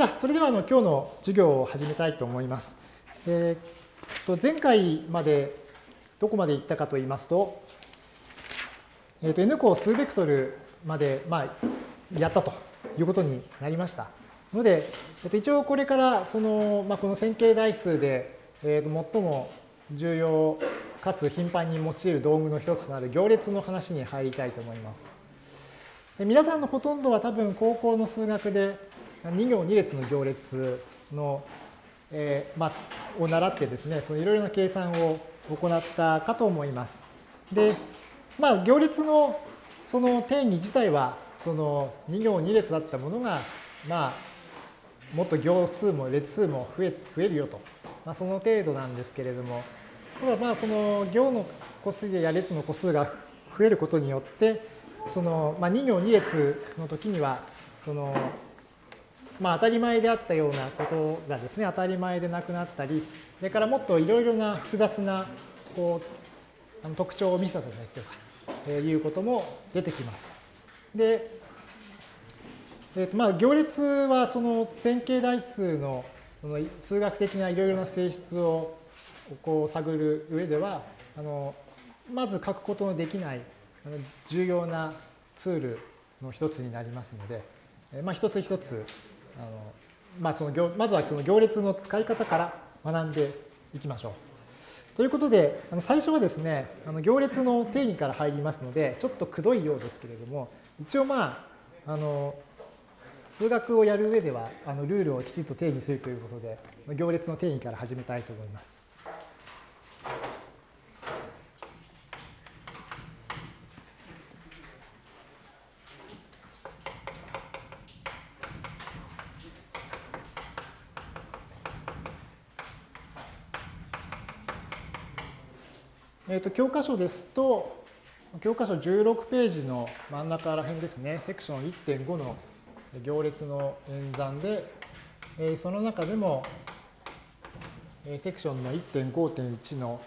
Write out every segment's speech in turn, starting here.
じゃあ、それではあの今日の授業を始めたいと思います。えー、と前回までどこまで行ったかと言いますと、えー、と n 項数ベクトルまで、まあ、やったということになりました。ので、えー、と一応これからその、まあ、この線形代数で、えー、と最も重要かつ頻繁に用いる道具の一つとなる行列の話に入りたいと思います。で皆さんのほとんどは多分高校の数学で2行2列の行列の、えー、ま、を習ってですね、いろいろな計算を行ったかと思います。で、まあ、行列のその定義自体は、その2行2列だったものが、まあ、もっと行数も列数も増え増えるよと、まあ、その程度なんですけれども、ただまあその行の個数や列の個数が増えることによって、そのまあ2行2列の時には、そのまあ、当たり前であったようなことがですね、当たり前でなくなったり、それからもっといろいろな複雑なこうあの特徴を見せたりとか、えいうことも出てきます。で、えーとまあ、行列はその線形代数のその数学的ないろいろな性質をこう探る上では、あのまず書くことのできない重要なツールの一つになりますので、まあ、一つ一つあのまあ、そのまずはその行列の使い方から学んでいきましょう。ということで、あの最初はですね、あの行列の定義から入りますので、ちょっとくどいようですけれども、一応まあ、あの数学をやる上ではあのルールをきちっと定義するということで、行列の定義から始めたいと思います。えーと、教科書ですと、教科書16ページの真ん中ら辺ですね、セクション1.5の行列の演算で、えー、その中でも、えー、セクションの1.5.1の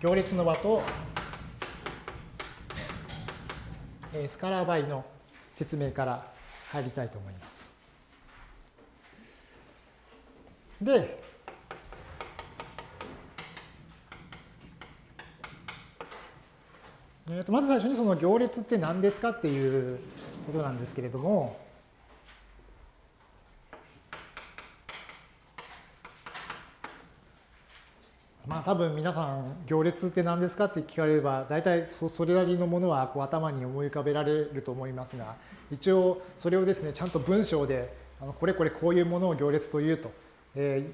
行列の和と、えー、スカラー倍の説明から入りたいと思います。で、えー、とまず最初にその行列って何ですかっていうことなんですけれども、まあ多分皆さん行列って何ですかって聞かれれば大体それなりのものはこう頭に思い浮かべられると思いますが一応それをですねちゃんと文章であのこれこれこういうものを行列というとえ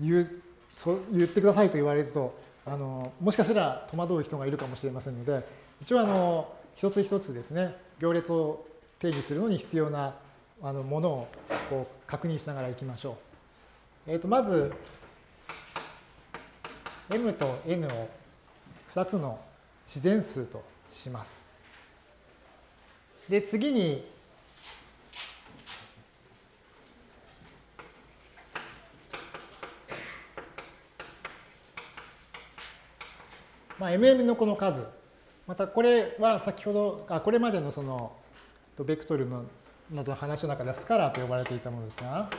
ー、言うそ言ってくださいと言われるとあのもしかしたら戸惑う人がいるかもしれませんので一応あの一つ一つですね行列を定義するのに必要なあのものをこう確認しながらいきましょう。えー、とまず m と n を2つの自然数とします。で次にまあ、MM のこの数、またこれは先ほど、あこれまでのそのベクトルのなどの話の中ではスカラーと呼ばれていたものですが、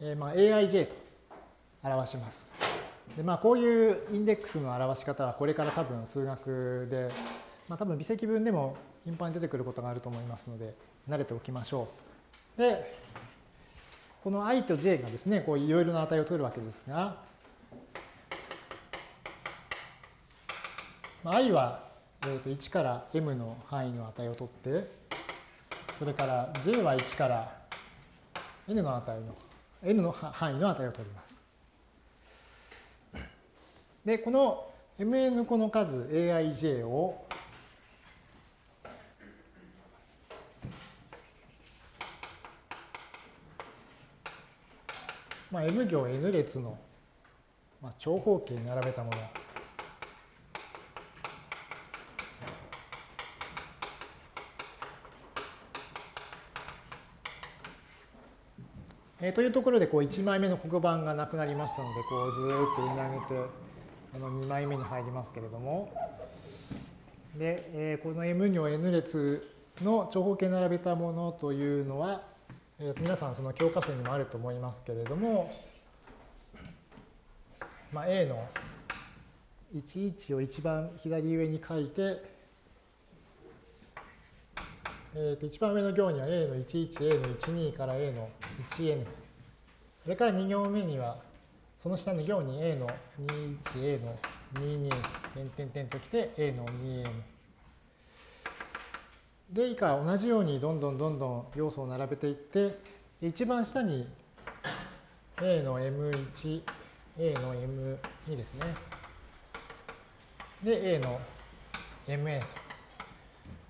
えー、まあ AIJ と表します。でまあ、こういうインデックスの表し方はこれから多分数学で、まあ、多分微積分でも頻繁に出てくることがあると思いますので慣れておきましょう。で、この i と j がですね、こういろいろな値を取るわけですが、i は1から m の範囲の値を取って、それから j は1から n の値の、n の範囲の値を取ります。で、この mn 個の数 aij をまあ、M 行 N 列の、まあ、長方形に並べたもの。えー、というところでこう1枚目の黒板がなくなりましたので、こうずっと読み上げて、あの2枚目に入りますけれども、で、えー、この M 行 N 列の長方形並べたものというのは、えー、皆さんその教科書にもあると思いますけれども、まあ、A の11を一番左上に書いて、えー、と一番上の行には A の11、A の12から A の 1n。それから2行目には、その下の行に A の21、A の22、点々々ときて A の 2n。で、以下同じようにどんどんどんどん要素を並べていって、一番下に A の M1、A の M2 ですね。で、A の MA と。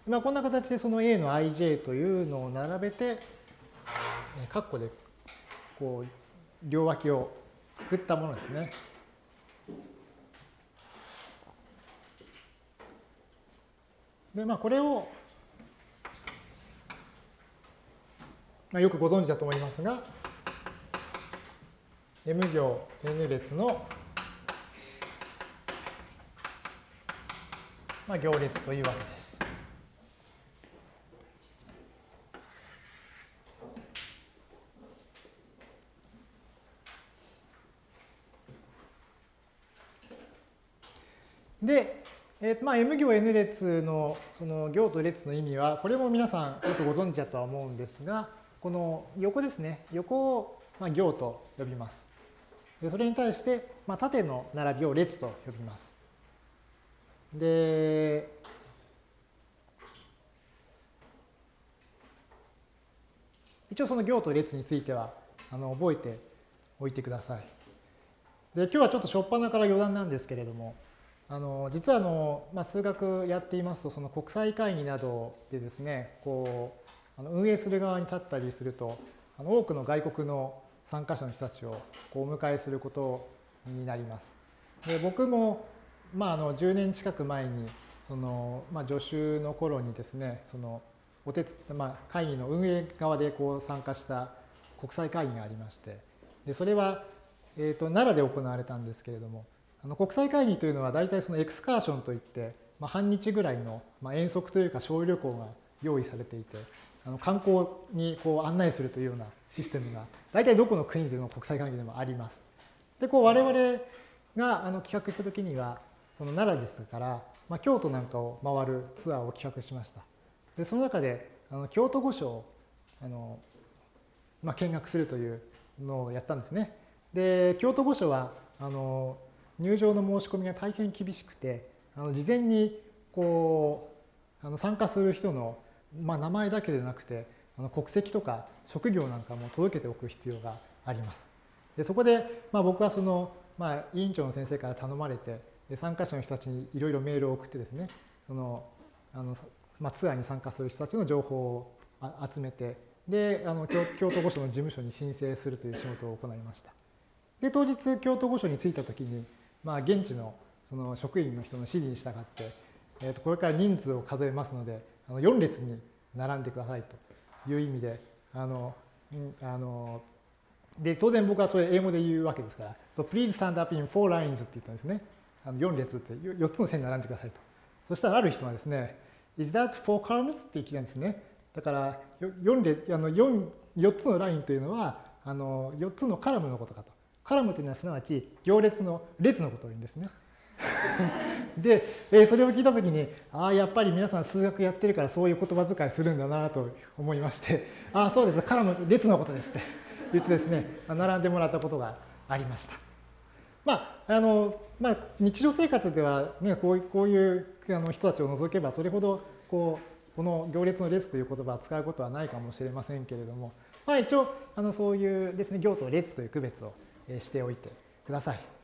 まあ、こんな形でその A の ij というのを並べて、カッコでこう両脇をくくったものですね。で、まあ、これを、まあ、よくご存知だと思いますが、M 行 N 列の、まあ、行列というわけです。で、えーまあ、M 行 N 列のその行と列の意味は、これも皆さんよくご存知だとは思うんですが、この横ですね、横をまあ行と呼びます。でそれに対して、まあ、縦の並びを列と呼びます。で、一応その行と列についてはあの覚えておいてください。で今日はちょっと初っ端から余談なんですけれども、あの実はあの、まあ、数学やっていますとその国際会議などでですねこうあの運営する側に立ったりするとあの多くの外国の参加者の人たちをこうお迎えすることになります。で僕も、まあ、あの10年近く前にその、まあ、助手の頃にですねそのお手まあ、会議の運営側でこう参加した国際会議がありましてでそれは、えー、と奈良で行われたんですけれどもあの国際会議というのは大体そのエクスカーションといって、まあ、半日ぐらいの、まあ、遠足というか小旅行が用意されていてあの観光にこう案内するというようなシステムが大体どこの国での国際会議でもあります。でこう我々があの企画した時にはその奈良でしたから、まあ、京都なんかを回るツアーを企画しました。でその中であの京都御所をあの、まあ、見学するというのをやったんですね。で京都御所はあの入場の申し込みが大変厳しくてあの事前にこうあの参加する人の、まあ、名前だけでなくてあの国籍とか職業なんかも届けておく必要があります。でそこで、まあ、僕はその、まあ、委員長の先生から頼まれてで参加者の人たちにいろいろメールを送ってですねそのあの、まあ、ツアーに参加する人たちの情報を集めてであの京都御所の事務所に申請するという仕事を行いました。で当日京都御所に着いた時にまあ、現地のその職員の人の指示に従って、えー、とこれから人数を数えますので、あの4列に並んでくださいという意味で、あの、あので当然僕はそれ英語で言うわけですから、so、please stand up in four lines って言ったんですね。あの4列って4つの線に並んでくださいと。そしたらある人はですね、is that four columns? って言ったんですね。だから4列あの 4, 4つのラインというのはあの4つのカラムのことかと。カラムというのはすなわち行列の列のことを言うんですね。で、えー、それを聞いたときに、ああ、やっぱり皆さん数学やってるからそういう言葉遣いするんだなと思いまして、ああ、そうです、カラム、列のことですって言ってですね、並んでもらったことがありました。まあ、あの、まあ、日常生活ではね、こうこういうあの人たちを除けば、それほど、こう、この行列の列という言葉を使うことはないかもしれませんけれども、まあ、一応、あのそういうですね、行と列という区別をしておいてください。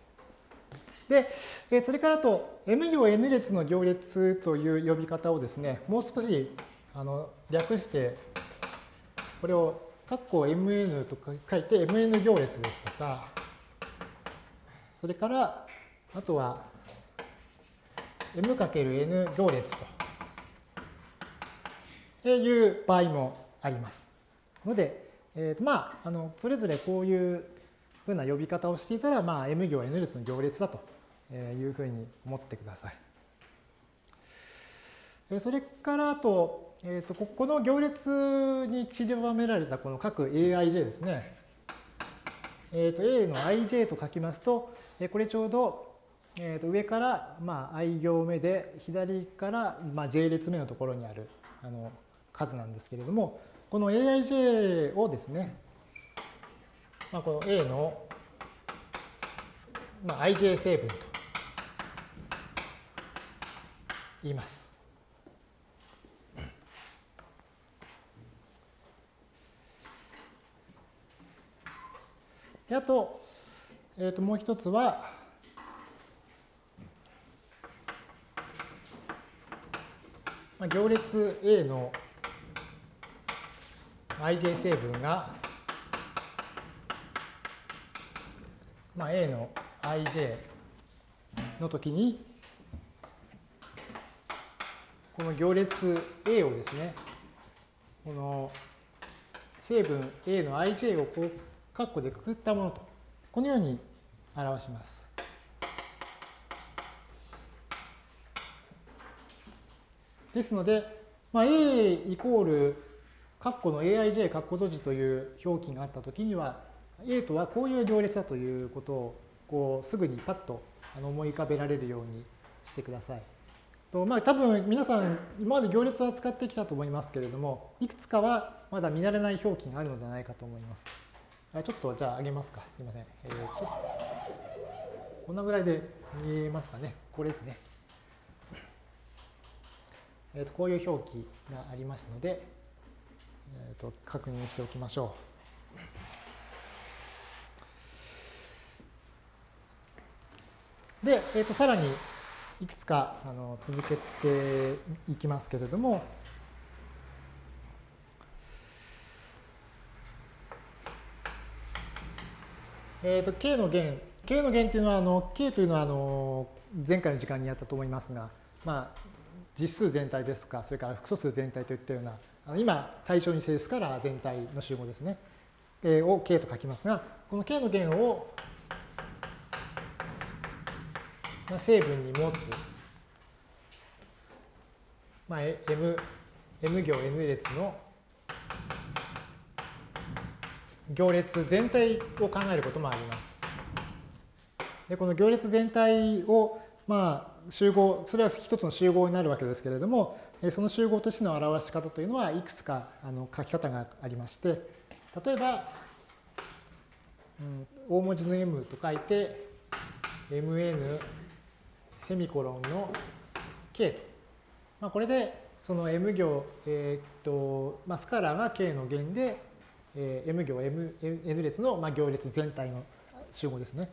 で、それからと M 行 N 列の行列という呼び方をですね、もう少しあの略して、これを括弧 MN とか書いて MN 行列ですとか、それからあとは M×N 行列という場合もあります。ので、えーとまあ、あのそれぞれこういうふうな呼び方をしていたら、まあ、M 行 N 列の行列だというふうに思ってください。それからあと、えーと、ここの行列に散りばめられたこの各 aij ですね。えーと、A の ij と書きますと、これちょうど、えー、と上から、まあ、i 行目で左から、まあ、j 列目のところにあるあの数なんですけれども、この aij をですね、まあ、この A の、まあ、ij 成分と言います。であと、えー、ともう一つは、まあ、行列 A の ij 成分が、まあ、A の ij の時に、この行列 A をですね、この成分 A の ij をこう括弧でくくったものと、このように表します。ですので、まあ、A イコール括弧の aij 括弧閉じという表記があったときには、A とはこういう行列だということをこうすぐにパッと思い浮かべられるようにしてください。とまあ、多分皆さん今まで行列は使ってきたと思いますけれども、いくつかはまだ見慣れない表記があるのではないかと思います。ちょっとじゃあ上げますか。すいません。えー、とこんなぐらいで見えますかね。これですね。えー、とこういう表記がありますので、えー、と確認しておきましょう。で、えー、とさらにいくつかあの続けていきますけれども、えーと、K の弦、K の弦っていうのは、あの K というのはあの前回の時間にやったと思いますが、まあ、実数全体ですか、それから複素数全体といったような、あの今、対象に整数から全体の集合ですね、えー、を K と書きますが、この K の弦を、まあ、成分に持つ、まあ、M, M 行 N 列の行列全体を考えることもあります。でこの行列全体を、まあ、集合、それは一つの集合になるわけですけれども、その集合としての表し方というのはいくつかあの書き方がありまして、例えば、うん、大文字の m と書いて、mn セミコロンの k と。まあ、これで、その m 行、えー、っと、まあ、スカラーが k の弦で、えー、M 行 M N 列の、まあ、行列全体の集合ですね。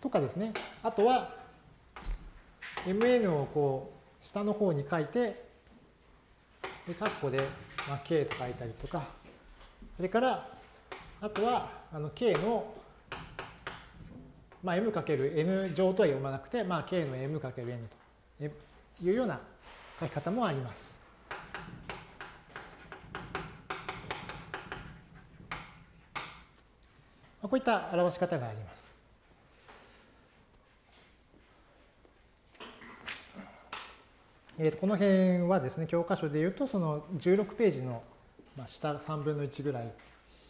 とかですね。あとは Mn をこう下の方に書いて、で、括弧で、まあ、K と書いたりとか、それから、あとはあの K の、まあ、M×N 乗とは読まなくて、まあ、K の M×N というような書き方もあります。こういった表し方があります。えー、とこの辺はですね、教科書でいうと、その16ページの下3分の1ぐらい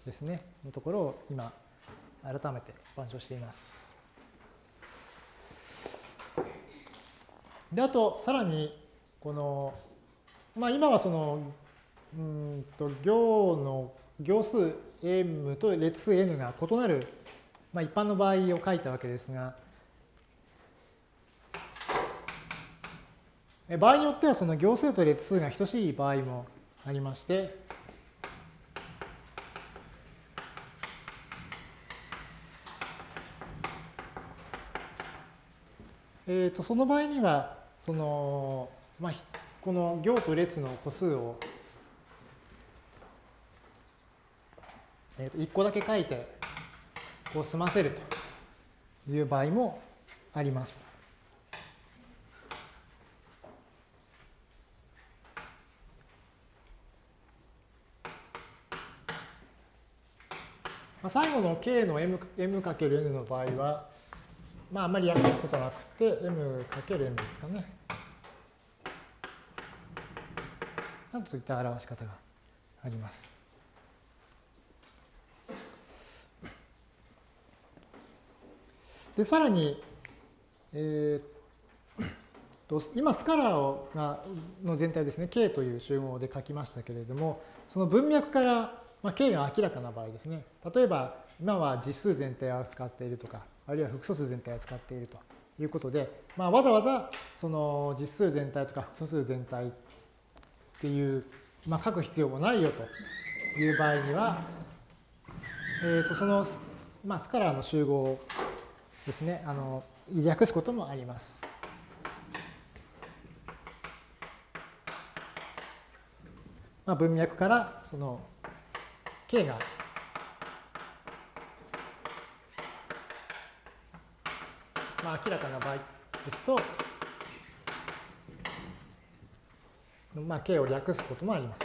ですね、のところを今、改めて板書しています。で、あと、さらに、この、まあ、今はその、うんと、行の行数 m と列数 n が異なる、まあ、一般の場合を書いたわけですが、場合によってはその行数と列数が等しい場合もありまして、えー、とその場合にはその、まあ、この行と列の個数をえー、と1個だけ書いてこう済ませるという場合もあります。最後の k の m, m かける n の場合は、まあ、あんまり訳すことなくて m かける m ですかね。なんといった表し方があります。で、さらに、えー、と今スカラーをがの全体ですね、K という集合で書きましたけれども、その文脈から、まあ、K が明らかな場合ですね、例えば今は実数全体を扱っているとか、あるいは複素数全体を扱っているということで、まあ、わざわざその実数全体とか複素数全体っていう、まあ、書く必要もないよという場合には、えー、とその、まあ、スカラーの集合ですね、あの略すこともあります。まあ、文脈からその K が明らかな場合ですと、まあ、K を略すこともあります。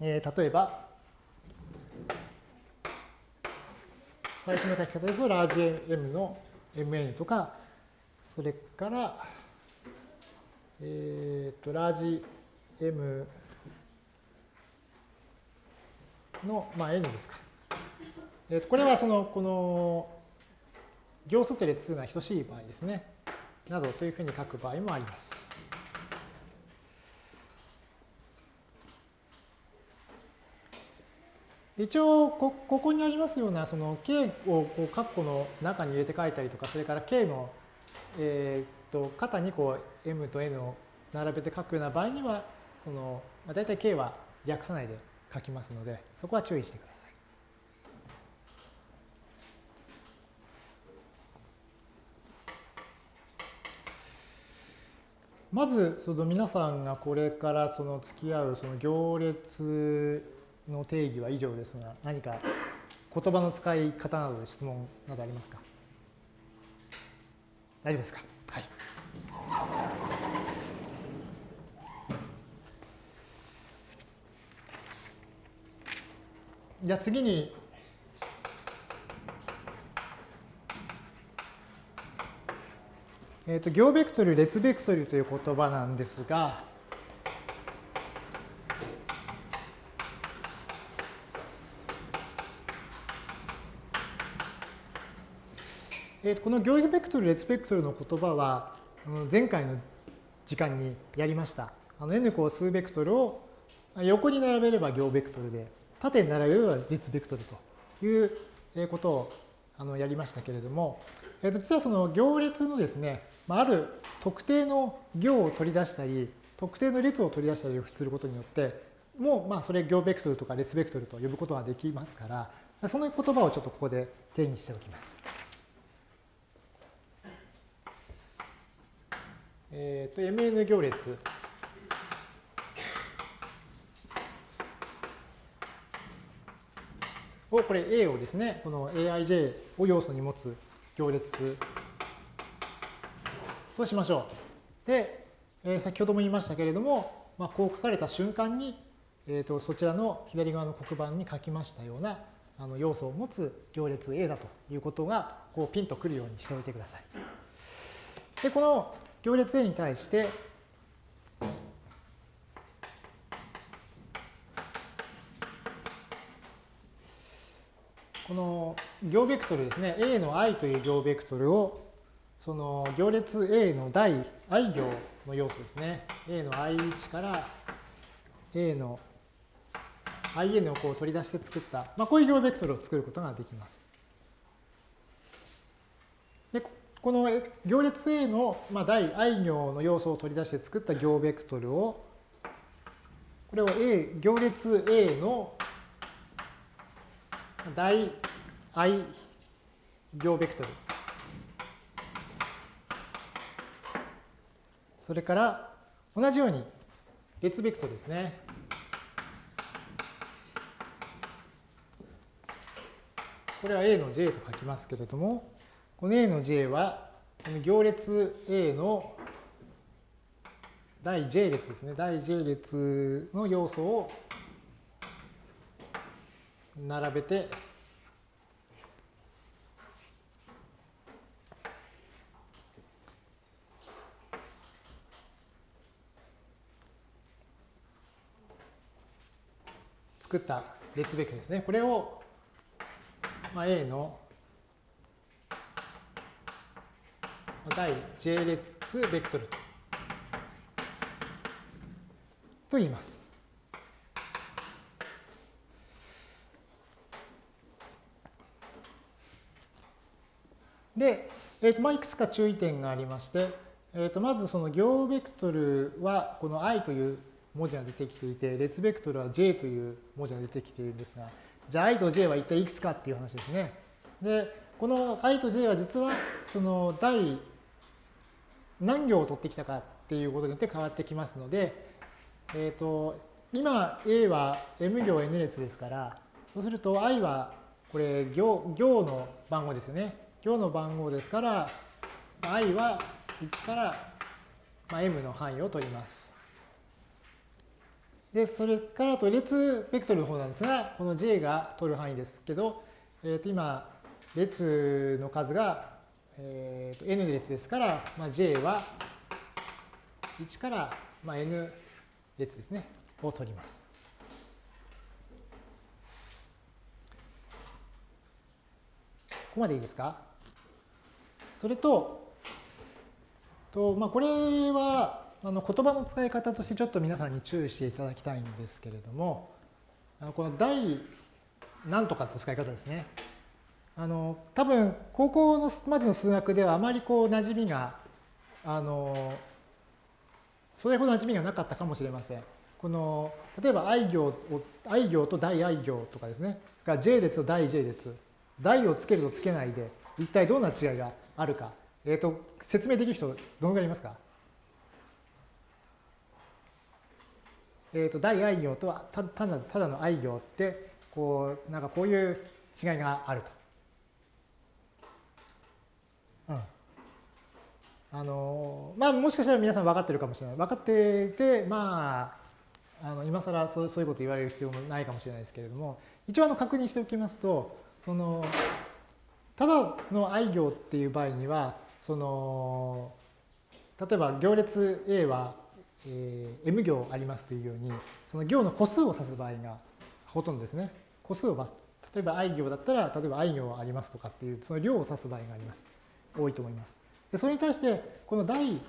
えー、例えば、最初の書き方ですと、ラージ M の Mn とか、それから、えっ、ー、と、ラージ M の、まあ、N ですか。えー、とこれはその、この、行数と列数が等しい場合ですね。などというふうに書く場合もあります。一応こ、ここにありますような、その K をこう括弧の中に入れて書いたりとか、それから K の、えー、と肩にこう M と N を並べて書くような場合には、そのまあ、大体 K は略さないで書きますので、そこは注意してください。まずその皆さんがこれからその付き合うその行列の定義は以上ですが、何か言葉の使い方などで質問などありますか？大丈夫ですか？はい。じゃあ次に、えっ、ー、と、行ベクトル、列ベクトルという言葉なんですが、えー、この行ベクトル、列ベクトルの言葉は、前回の時間にやりました。あの n こう数ベクトルを横に並べれば行ベクトルで、縦に並べれば列ベクトルということをあのやりましたけれども、えー、と実はその行列のですね、まある特定の行を取り出したり、特定の列を取り出したりすることによって、もうまあそれ行ベクトルとか列ベクトルと呼ぶことができますから、その言葉をちょっとここで定義しておきます。えっ、ー、と、mn 行列を、これ A をですね、この aij を要素に持つ行列としましょう。で、えー、先ほども言いましたけれども、まあ、こう書かれた瞬間に、えーと、そちらの左側の黒板に書きましたようなあの要素を持つ行列 A だということがこうピンとくるようにしておいてください。で、この行列 A に対して、この行ベクトルですね、A の i という行ベクトルを、その行列 A の第 i 行の要素ですね。A の i1 から A の in をこう取り出して作った、まあ、こういう行ベクトルを作ることができます。でこの行列 A の、まあ、第 i 行の要素を取り出して作った行ベクトルを、これを A、行列 A の第 i 行ベクトル。それから同じように列ベクトルですね。これは A の J と書きますけれども、この A の J は、この行列 A の第 j 列ですね。第 j 列の要素を並べて作った列ベクですね。これを、まあ、A の第 j 列ベクトルと言います。で、えーとまあ、いくつか注意点がありまして、えー、とまずその行ベクトルはこの i という文字が出てきていて、列ベクトルは j という文字が出てきているんですが、じゃあ i と j は一体いくつかっていう話ですね。で、この i と j は実はその第何行を取ってきたかっていうことによって変わってきますので、えっ、ー、と、今 A は m 行 n 列ですから、そうすると i はこれ行行の番号ですよね。行の番号ですから、i は1から m の範囲を取ります。で、それからと列ベクトルの方なんですが、この J が取る範囲ですけど、えー、と今、列の数が、えー、と N 列ですから、まあ、J は1から、まあ、N 列ですね、を取ります。ここまでいいですか？それと、とまあ、これは、あの言葉の使い方としてちょっと皆さんに注意していただきたいんですけれども、あのこの第何とかって使い方ですね。あの多分高校のまでの数学ではあまりこう馴染みがあのそれほど馴染みがなかったかもしれません。この例えば i 行を i 行と大 i 行とかですねが j 列と大 j 列大をつけるとつけないで一体どんな違いがあるか、えーと説明できる人どのぐらいいますか？えーと、大愛行とはたただただの愛行ってこうなんかこういう違いがあると。うん、あのまあもしかしたら皆さん分かってるかもしれない。分かっていてまああの今更そうそういうこと言われる必要もないかもしれないですけれども一応あの確認しておきますとそのただの愛行っていう場合にはその例えば行列 A はえー、M 行ありますというように、その行の個数を指す場合がほとんどですね。個数を指す例えば i 行だったら、例えば i 行ありますとかっていう、その量を指す場合があります。多いと思います。でそれに対して、この大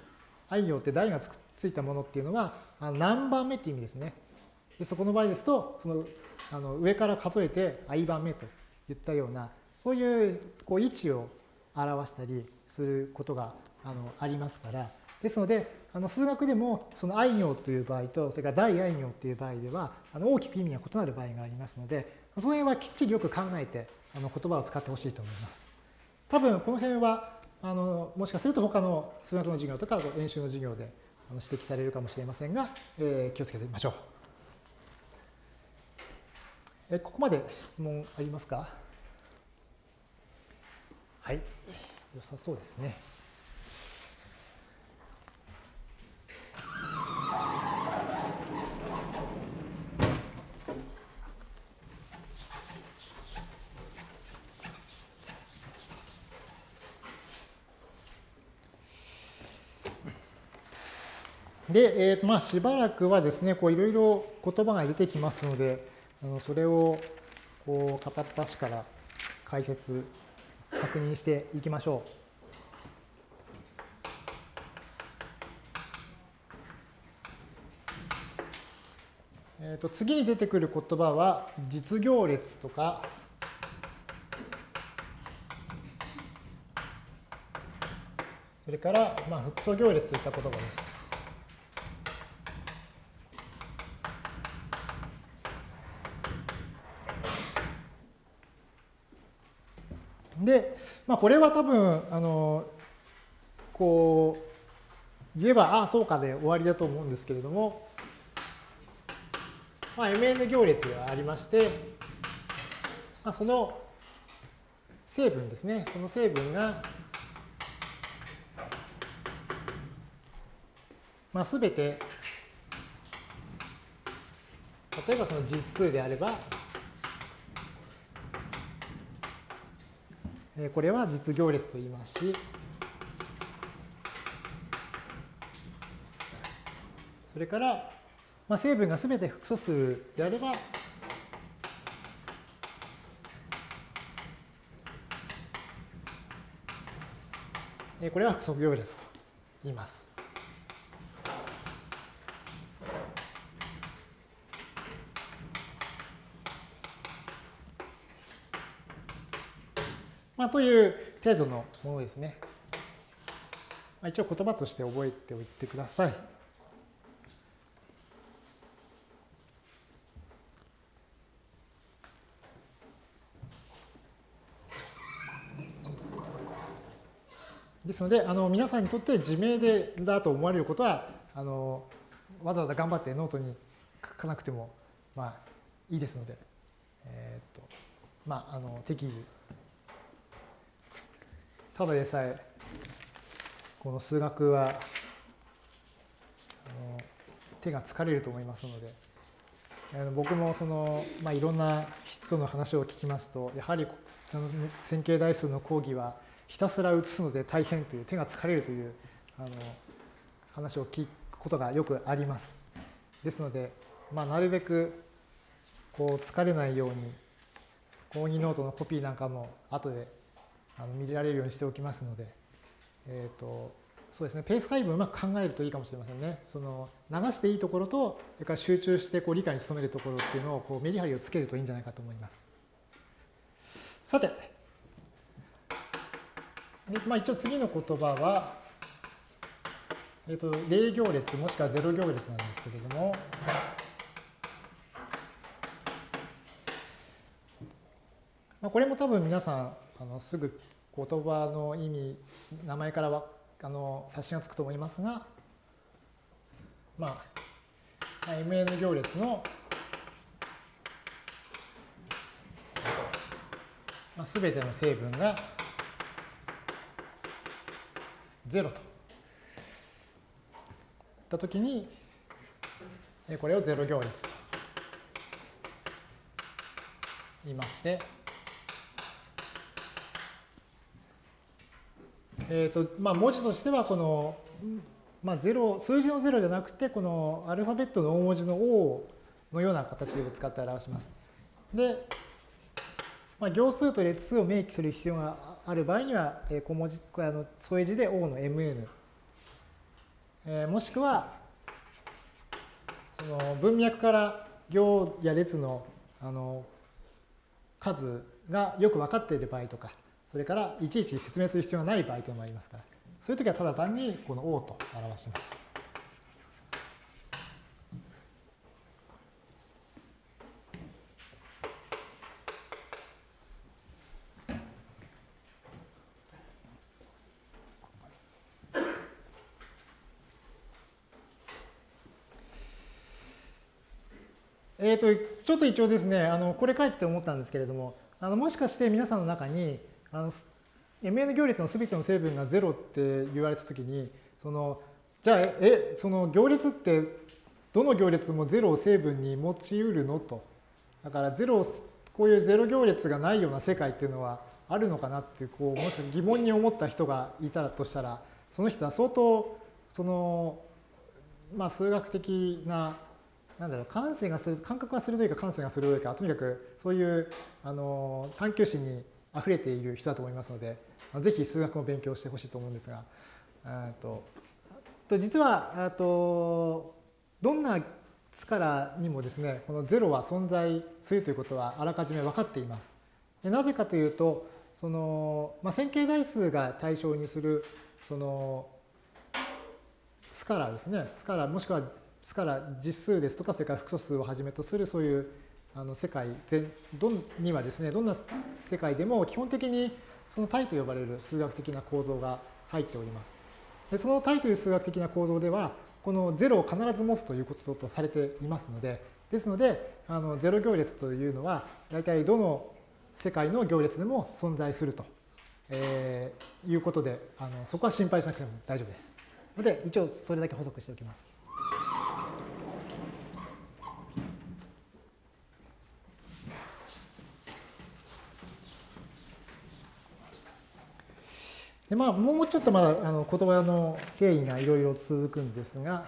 i 行って大がつくついたものっていうのは、あの何番目っていう意味ですね。でそこの場合ですと、そのあの上から数えて i 番目といったような、そういうこう位置を表したりすることがあのありますから、ですので、あの数学でもその愛行という場合と、それから大愛行という場合では、あの大きく意味が異なる場合がありますので、その辺はきっちりよく考えて、あの言葉を使ってほしいと思います。多分この辺は、あのもしかすると他の数学の授業とか演習の授業で指摘されるかもしれませんが、えー、気をつけてみましょう。えここまで質問ありますか？はい。良さそうですね。で、えー、まあしばらくはですね、こういろいろ言葉が出てきますので、あのそれをこう片っ端から解説、確認していきましょう。えー、と次に出てくる言葉は実行列とかそれからまあ複素行列といった言葉です。で、まあ、これは多分、あの、こう、言えば、ああ、そうかで終わりだと思うんですけれども、まあ、mn 行列がありまして、まあ、その成分ですね、その成分が、まあ、全て、例えばその実数であれば、これは実行列と言いますし、それから、まあ、成分がすべて複素数であれば、これは複素行列と言います。という程度のものですね。まあ、一応言葉として覚えておいてください。ですので、あの皆さんにとって自明でだと思われることは、あのわざわざ頑張ってノートに書かなくても、まあ、いいですので、えー、っとまあ、あの適宜ただでさえ、この数学は、手が疲れると思いますので、僕もその、まあ、いろんな人の話を聞きますと、やはり線形代数の講義はひたすら写すので大変という、手が疲れるというあの話を聞くことがよくあります。ですので、まあ、なるべくこう疲れないように、講義ノートのコピーなんかも後であの見られるようにしておきますので、えっ、ー、と、そうですね、ペース配分をうまく考えるといいかもしれませんね。その流していいところと、それから集中してこう理解に努めるところっていうのをこうメリハリをつけるといいんじゃないかと思います。さて、まあ、一応次の言葉は、えっ、ー、と、0行列もしくは0行列なんですけれども、まあ、これも多分皆さんあのすぐ言葉の意味、名前からはあの察しがつくと思いますが、まあ、MN 行列の、まあ、全ての成分が0と。たときに、これを0行列と言いまして、えーとまあ、文字としてはこの、まあ、0数字の0じゃなくてこのアルファベットの大文字の O のような形を使って表します。で、まあ、行数と列数を明記する必要がある場合には小文字あの添え字で O の MN、えー、もしくはその文脈から行や列のあの数がよく分かっている場合とかそれからいちいち説明する必要がない場合というのもありますから、そういう時はただ単にこの O と表します。えーと、ちょっと一応ですね、あのこれ書いてて思ったんですけれども、あのもしかして皆さんの中に、あの MN 行列の全ての成分が0って言われたときに、そのじゃあ、え、その行列ってどの行列も0を成分に持ちうるのと。だから0こういう0行列がないような世界っていうのはあるのかなって、こう、もし疑問に思った人がいたらとしたら、その人は相当、その、まあ、数学的な、なんだろう、感性がする、感覚が鋭いか感性が鋭いか、とにかくそういうあの探求心に溢れている人だと思いますので、ぜひ数学も勉強してほしいと思うんですが、と実はとどんな力にもですね、この0は存在するということはあらかじめ分かっています。なぜかというと、その、まあ、線形代数が対象にする、その、スカラですね。スカラ、もしくはスカラ実数ですとか、それから複素数をはじめとするそういうあの世界全どんにはですね、どんな世界でも基本的にその体と呼ばれる数学的な構造が入っております。でその体という数学的な構造では、この0を必ず持つということとされていますので、ですので、あの0行列というのは、大体どの世界の行列でも存在すると、えー、いうことであの、そこは心配しなくても大丈夫です。ので、一応それだけ補足しておきます。でまあ、もうちょっとまだあの言葉の経緯がいろいろ続くんですが、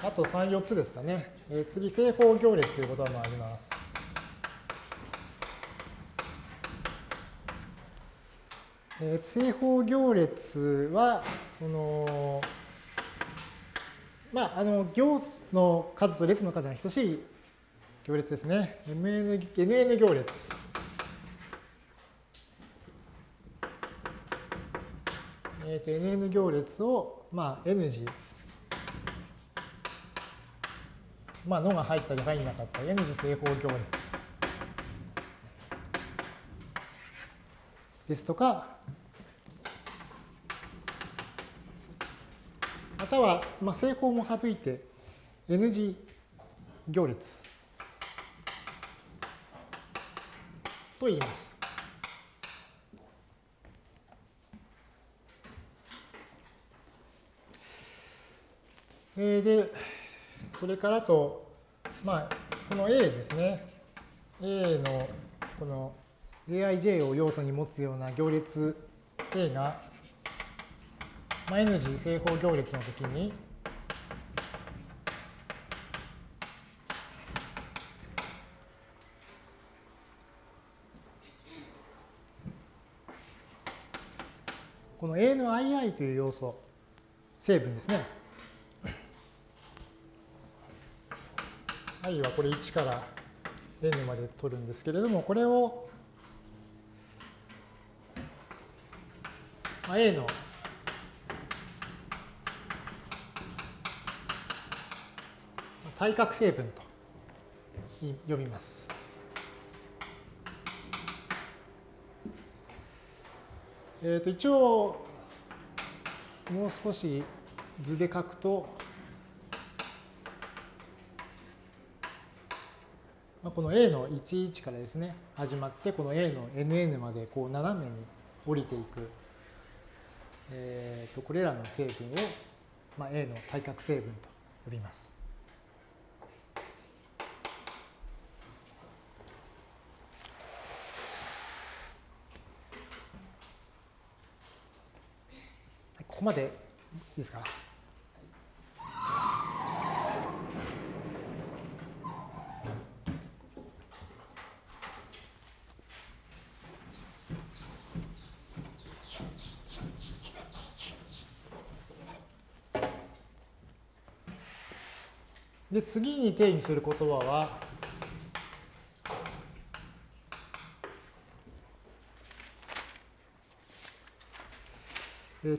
あと3、4つですかね。えー、次、正方行列という言葉もあります。えー、正方行列は、その、まあ、あの行の数と列の数が等しい行列ですね。MN, NN 行列。と NN 行列を、まあ、N 次まあ、のが入ったり入んなかったり N 次正方行列ですとか、または、まあ、正方も省いて N 次行列と言います。えー、で、それからと、まあ、この A ですね。A のこの aij を要素に持つような行列 A が、まあ、N 次正方行列のときに、この A の ii という要素、成分ですね。I はこれ1から n まで取るんですけれども、これを a の対角成分と呼びます。えー、と一応もう少し図で書くとこの A の11からですね、始まって、この A の NN までこう斜めに降りていく、えー、とこれらの成分を、まあ、A の対角成分と呼びます。ここまでいいですか？次に定義する言葉は、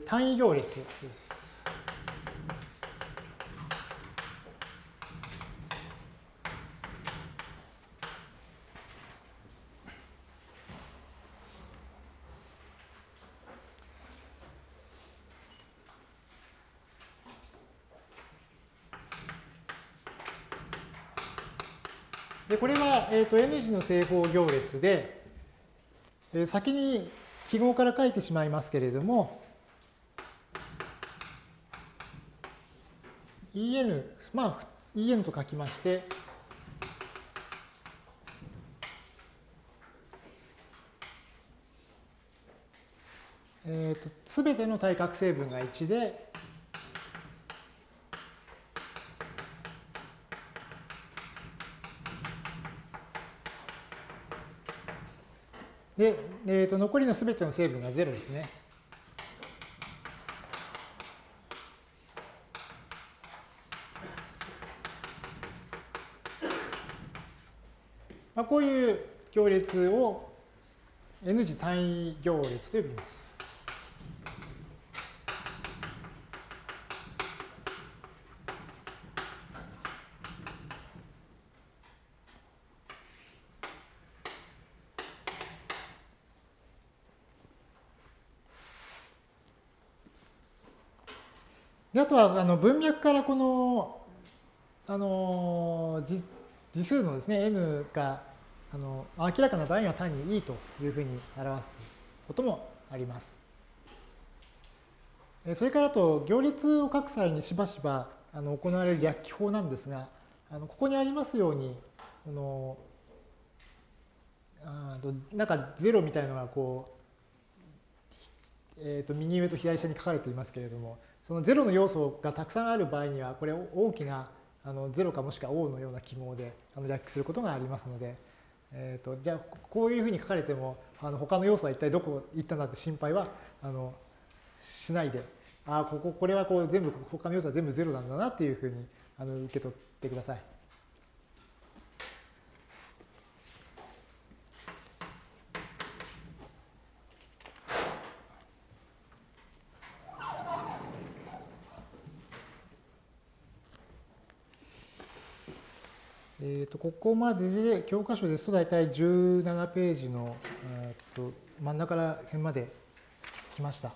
単位行列です。で、これは、えー、と N 字の正方行列で、えー、先に記号から書いてしまいますけれども、en、まあ、en と書きまして、えー、と、すべての対角成分が1で、で、えー、と残りのすべての成分が0ですね。まあ、こういう行列を N 次単位行列と呼びます。とはあの文脈からこのあの次数のですね n があの明らかな場合には単に e というふうに表すこともあります。それからと行列を書く際にしばしばあの行われる略記法なんですが、あのここにありますように、このあなんか0みたいなのがこう、えー、と右上と左下に書かれていますけれども、その0の要素がたくさんある場合には、これ大きなあの0かもしくは O のような記号であの略記することがありますので、えー、とじゃあこういうふうに書かれてもあの他の要素は一体どこ行ったんだって心配はあのしないでああこここれはこう全部他の要素は全部0なんだなっていうふうにあの受け取ってください。えー、ここまでで教科書ですと大体17ページの、えー、と真ん中ら辺まで来ました。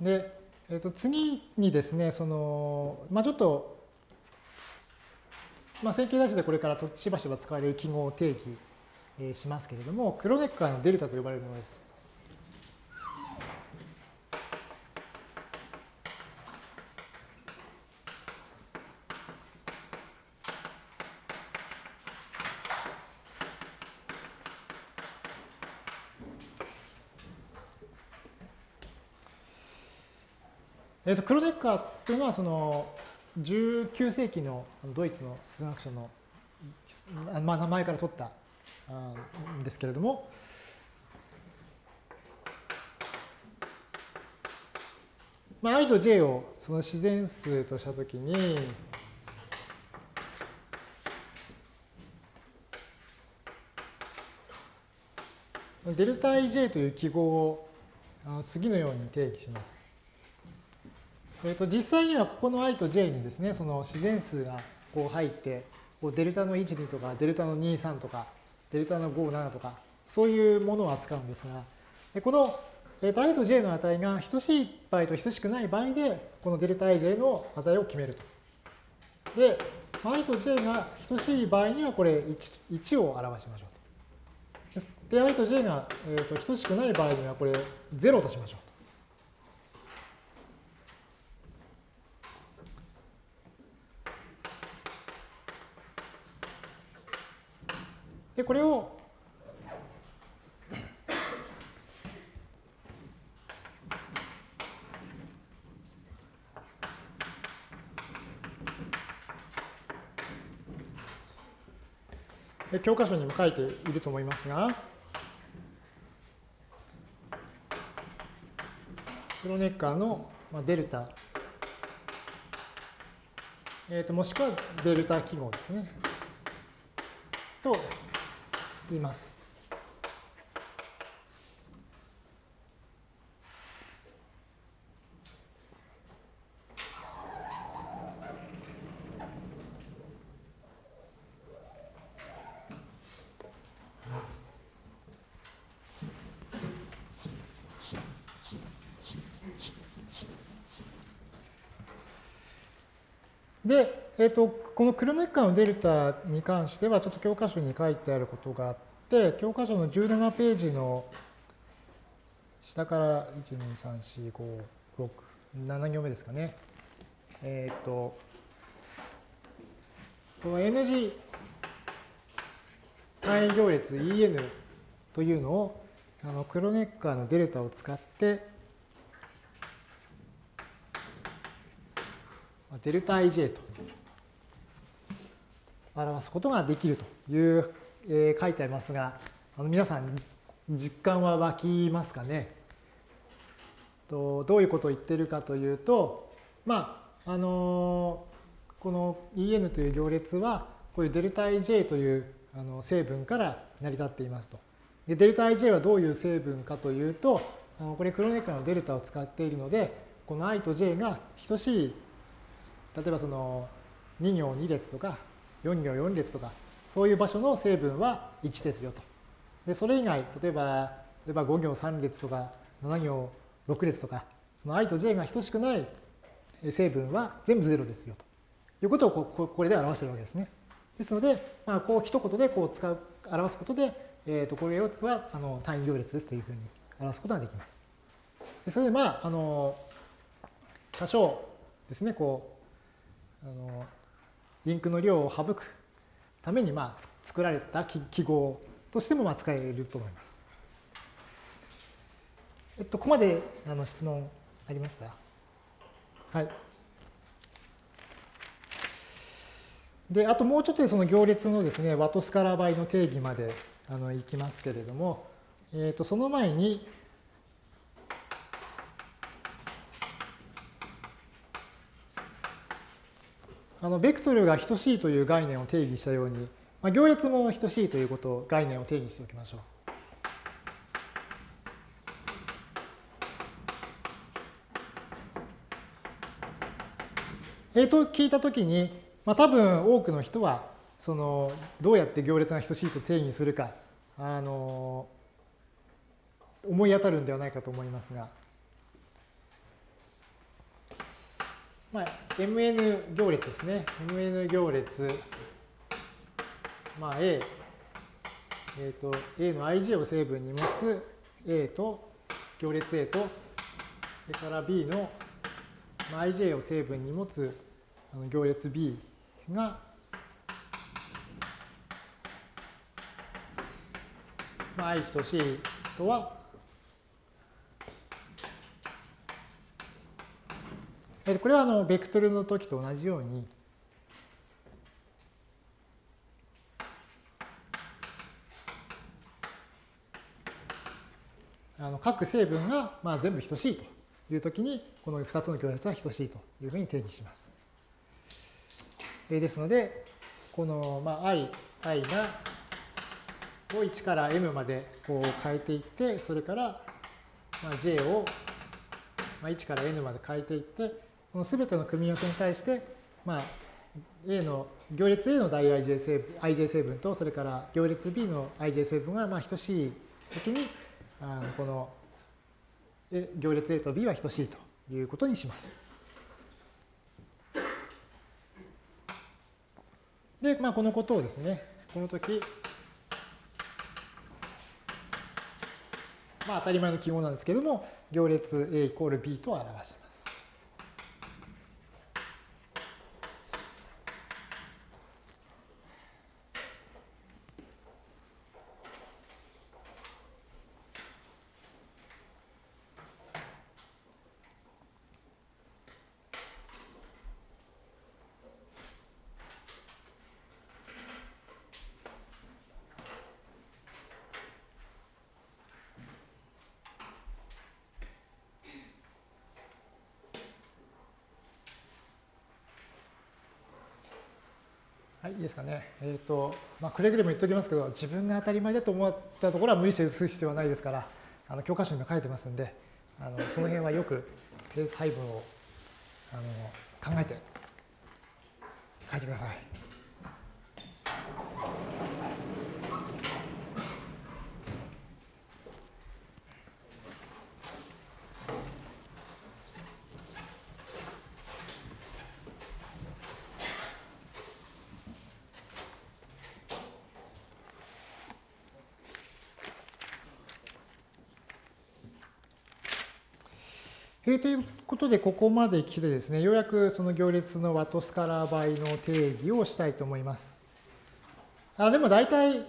で、えー、と次にですねその、まあ、ちょっと、まあ、線形代数でこれからしばしば使われる記号を定義しますけれどもクロネッカーのデルタと呼ばれるものです。えー、とクロネッカーっていうのはその19世紀のドイツの数学者の、まあ、名前から取ったんですけれども、まあ、i と j をその自然数としたときに、デルタ ij という記号を次のように定義します。えー、と実際にはここの i と j にですね、その自然数がこう入って、こうデルタの12とか、デルタの23とか、デルタの57とか、そういうものを扱うんですが、でこの、えー、と i と j の値が等しい場合と等しくない場合で、このデルタ ij の値を決めると。で、i と j が等しい場合にはこれ 1, 1を表しましょうと。で、i と j が、えー、と等しくない場合にはこれ0としましょうと。で、これを教科書にも書いていると思いますが、クロネッカーのデルタ、えー、ともしくはデルタ記号ですね。と言います。で、えーと、このクロネッカーのデルタに関しては、ちょっと教科書に書いてあることがあって、教科書の17ページの下から1、2、3、4、5、6、7行目ですかね。えっ、ー、と、この N 字単位行列 En というのをあのクロネッカーのデルタを使ってデルタ ij と表すことができるという、えー、書いてありますが、あの皆さん実感は湧きますかね？とどういうことを言ってるかというと、まあ、あのこの En という行列は、こういうデルタ ij というあの成分から成り立っていますと。でデルタ ij はどういう成分かというと、あのこれクロネッカのデルタを使っているので、この i と j が等しい例えばその2行2列とか4行4列とかそういう場所の成分は1ですよと。でそれ以外例えば例えば5行3列とか7行6列とかその i と j が等しくない成分は全部0ですよということをここれで表しているわけですね。ですので、まあ、こう一言でこう使う表すことで、えー、とこれはあの単位行列ですというふうに表すことができます。でそれでまあ、あの、多少ですね、こう、あのインクの量を省くために、まあ、作られた記号としてもまあ使えると思います。えっと、ここまであの質問ありますか？はい。で、あともうちょっとその行列のですね、ワトスカラ倍の定義まであのいきますけれども、えっと、その前に、あのベクトルが等しいという概念を定義したように、まあ、行列も等しいということを概念を定義しておきましょう。えー、と聞いたときに、まあ、多分多くの人はそのどうやって行列が等しいと定義するかあの思い当たるんではないかと思いますが、まあ、mn 行列ですね。mn 行列、まあ、A、えーと、A の ij を成分に持つ A と行列 A と、それから B の ij を成分に持つ行列 B が、まあ、i 等しいとは、これはあのベクトルの時と同じように、あの各成分がまあ全部等しいというときに、この2つの行列は等しいというふうに定義します。ですので、このまあ i, i がを1から m までこう変えていって、それからまあ j をまあ1から n まで変えていって、このすべての組み合わせに対して、まあ、A の行列 A の大 ij 成分 ij 成分と、それから行列 B の ij 成分がまあ等しいときに、あのこの行列 A と B は等しいということにします。で、まあ、このことをですね、この時、まあ、当たり前の記号なんですけれども、行列 A イコール B と表します。かね。え、ー、と、まあ、くれぐれも言っておきますけど、自分が当たり前だと思ったところは無理して移す必要はないですから、あの教科書にも書いてますんで、あのその辺はよくペース配分をあの考えて書いてください。ということで、ここまで来てですね、ようやくその行列のワトスカラー倍の定義をしたいと思います。あでも大体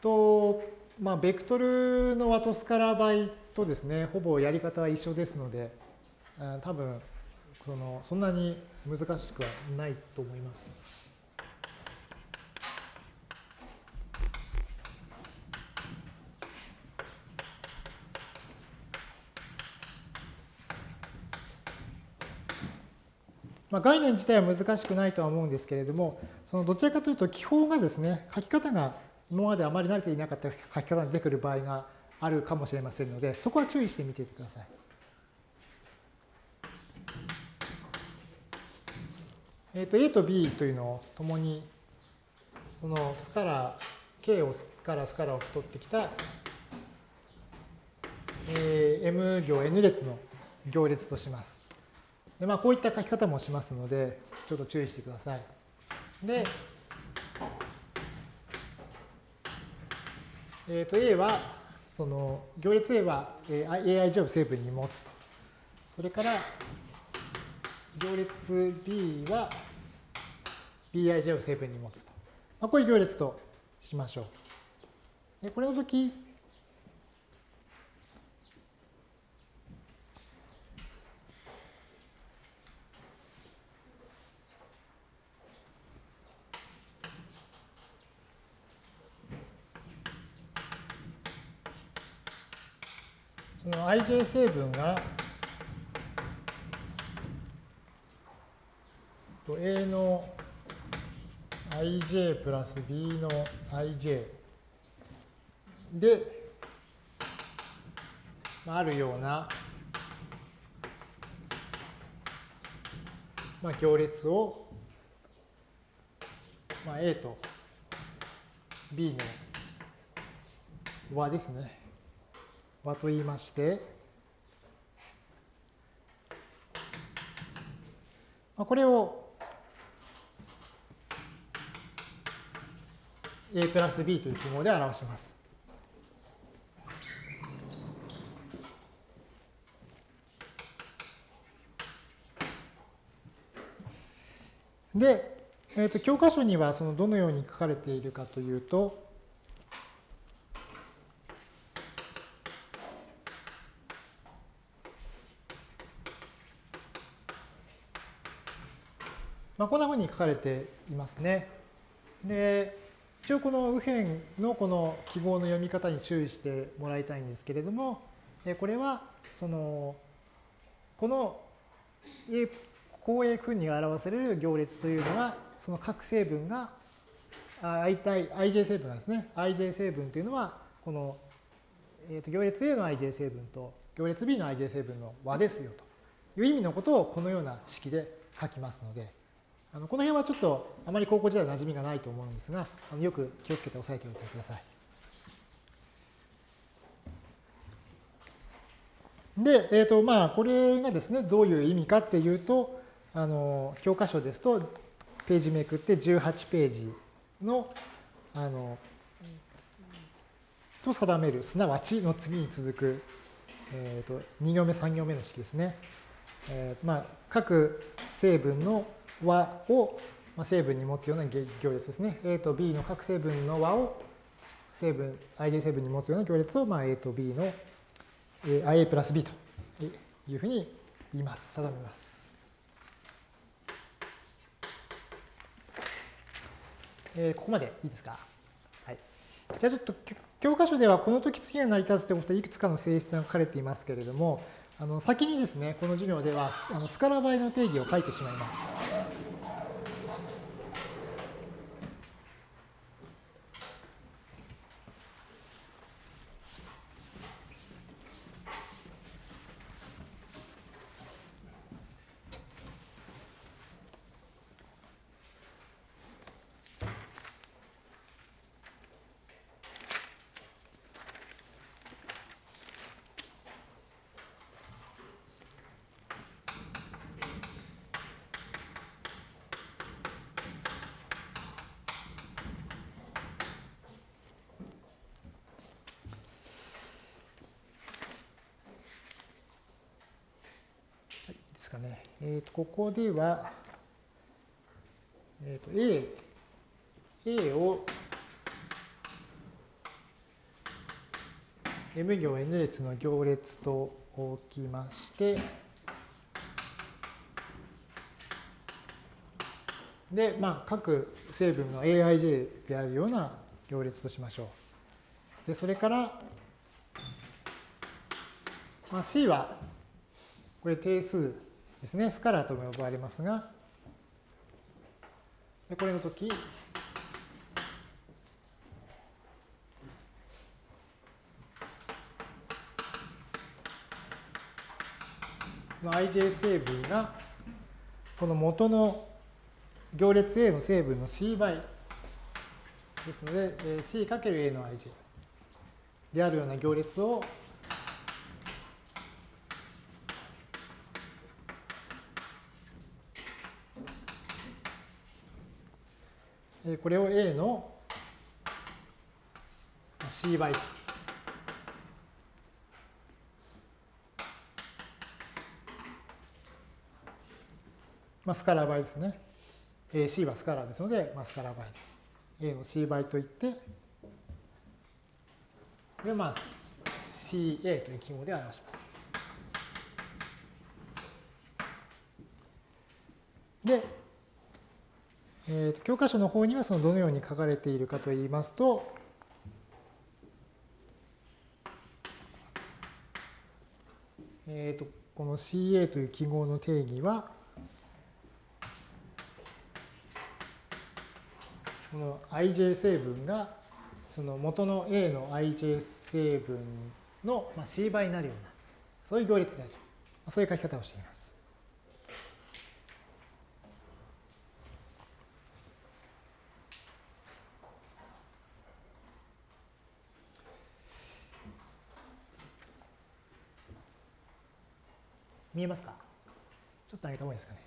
と、まあ、ベクトルのワトスカラー倍とですね、ほぼやり方は一緒ですので、多分そのそんなに難しくはないと思います。まあ、概念自体は難しくないとは思うんですけれども、そのどちらかというと、記法がですね、書き方が今まであまり慣れていなかった書き方に出てくる場合があるかもしれませんので、そこは注意してみてください。えー、と A と B というのをともに、そのスカラー、K をスカラー、スカラーを取ってきた、えー、M 行 N 列の行列とします。でまあ、こういった書き方もしますので、ちょっと注意してください。で、えっ、ー、と A は、その行列 A は aij を成分に持つと。それから行列 B は bij を成分に持つと。まあ、こういう行列としましょう。でこれの時その ij 成分が A の ij プラス B の ij で、あ、あるような、まあ、行列を、まあ、A と B の和ですね。和と言いまして、これを A プラス B という記号で表します。で、えー、と教科書にはそのどのように書かれているかというと、まあ、こんなふうに書かれていますね。で、一応この右辺のこの記号の読み方に注意してもらいたいんですけれども、これはそのこの公営分に表される行列というのはその各成分が i 対 ij 成分がですね ij 成分というのはこの、えー、と行列 A の ij 成分と行列 B の ij 成分の和ですよという意味のことをこのような式で書きますのであのこの辺はちょっとあまり高校時代馴染みがないと思うんですが、あのよく気をつけて押さえておいてください。で、えーとまあ、これがですね、どういう意味かっていうと、あの教科書ですと、ページめくって18ページの、あの、と定める、すなわちの次に続く、えーと、2行目、3行目の式ですね。えーまあ、各成分の和を成分に持つような行列ですね。A と B の各成分の和を成分、ij 成分に持つような行列を、まあ、A と B の IA プラス B というふうに言います。定めます。えー、ここまでいいですか？はい。じゃあちょっと教科書ではこの時次が成り立つということでいくつかの性質が書かれていますけれども、あの先にですね、この授業ではあのスカラ倍の定義を書いてしまいます。かね。えー、とここでは、えー、と A、A を M 行 N 列の行列と置きまして、で、まあ、各成分の aij であるような行列としましょう。で、それから、まあ、C は、これ定数ですね、スカラーとも呼ばれますが、でこれの時、ij 成分がこの元の行列 A の成分の C 倍。ですので C×A の ij であるような行列をこれを A の C 倍と。まあ、スカラー倍ですね。AC はスカラーですので、まあ、スカラー倍です。A を C 倍と言って、で、まあ、CA という記号で表します。で、えー、と教科書の方にはそのどのように書かれているかといいますと、えー、とこの CA という記号の定義は、この ij 成分がその元の A の ij 成分の C 倍になるような、そういう行列である。そういう書き方をしています。見えますか？ちょっと上げた方がいいですかね。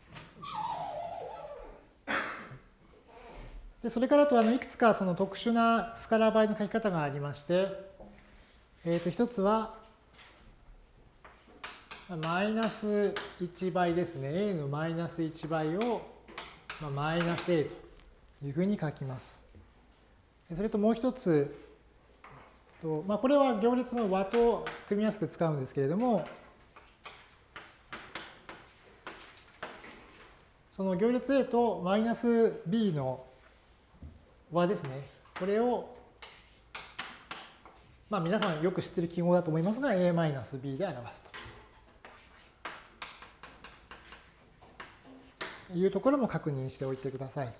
でそれからとあのいくつかその特殊なスカラー倍の書き方がありまして、えー、と一つはマイナス1倍ですね。a のマイナス1倍を、まあ、マイナス a というふうに書きます。それともう一つ、とまあ、これは行列の和と組みやすく使うんですけれども、その行列 A とマイナス B の和ですね。これを、まあ皆さんよく知ってる記号だと思いますが、A マイナス B で表すというところも確認しておいてください。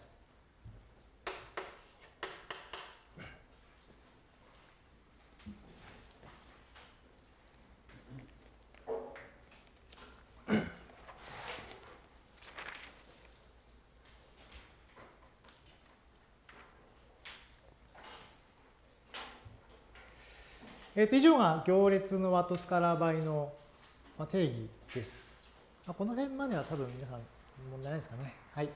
えー、と以上が行列のワトスカラー倍の定義です。この辺までは多分皆さん問題ないですかね。はい。